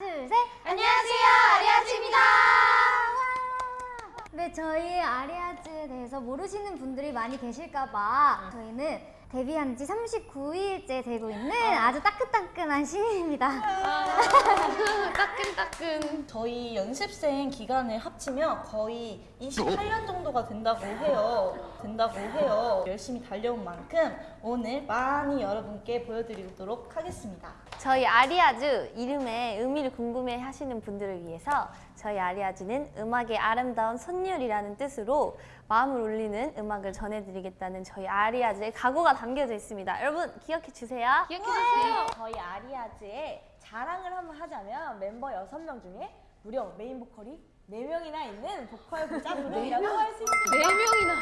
둘, 셋. 안녕하세요, 아리아즈입니다. 네, 저희 아리아즈에 대해서 모르시는 분들이 많이 계실까봐 저희는 데뷔한 지 39일째 되고 있는 아주 따끈따끈한 신인입니다. 따끈따끈. 저희 연습생 기간을 합치면 거의 28년 정도가 된다고 해요. 된다고 해요. 열심히 달려온 만큼 오늘 많이 여러분께 보여드리도록 하겠습니다. 저희 아리아즈 이름의 의미를 궁금해 하시는 분들을 위해서 저희 아리아즈는 음악의 아름다운 선율이라는 뜻으로 마음을 울리는 음악을 전해드리겠다는 저희 아리아즈의 각오가 담겨져 있습니다. 여러분 기억해 주세요. 기억해 주세요. 저희 아리아즈의 자랑을 한번 하자면 멤버 6명 중에 무려 메인 보컬이 4명이나 있는 보컬 부자 그룹이라고 할 수 있습니다. 네 명이나.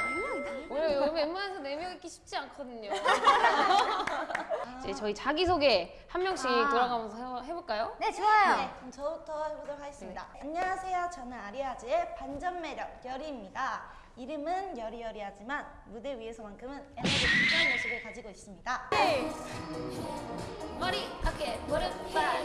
우리 여기 웬만해서 네명 있기 쉽지 않거든요. 이제 저희 자기소개 한 명씩 아. 돌아가면서 해- 해볼까요? 네, 좋아요. 네, 그럼 저부터 해보도록 하겠습니다. 안녕하세요. 저는 아리아즈의 반전 매력 여리입니다. 이름은 여리여리하지만 무대 위에서만큼은 에너지틱한 모습을 가지고 있습니다. 머리, 어깨, 무릎, 발.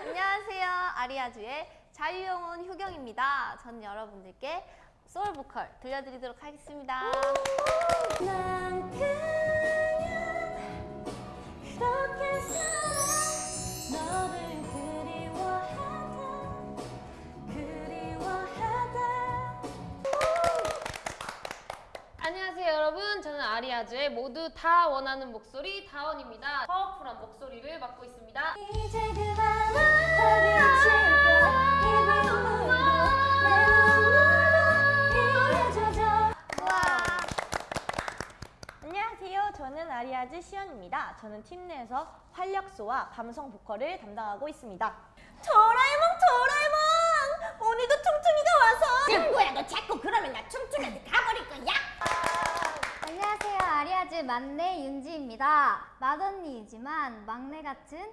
안녕하세요. 아리아즈의 자유영혼 효경입니다. 전 여러분들께 소울 보컬 들려드리도록 하겠습니다. 아리아즈의 모두 다 원하는 목소리 다원입니다 파워풀한 목소리를 맡고 있습니다 안녕하세요. 저는 아리아즈 시연입니다. 저는 팀 내에서 활력소와 감성 보컬을 담당하고 있습니다. 도라에몽 도라에몽 아리아즈 막내 윤지입니다. 맏언니이지만 막내 같은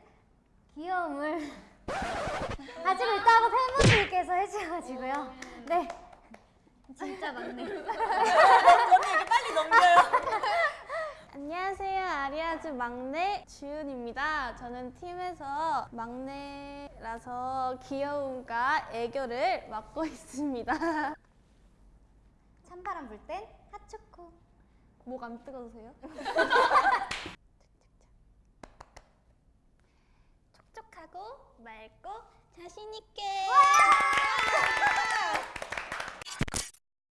귀여움을 가지고 있다고 팬분들께서 해주셔가지고요. 네. 진짜 막내. 안녕하세요. 아리아즈 막내 주윤입니다. 저는 팀에서 막내라서 귀여움과 애교를 맡고 있습니다. 찬바람 불 땐 핫초코. 목 안 뜨거우세요? 촉촉하고 맑고 자신 있게.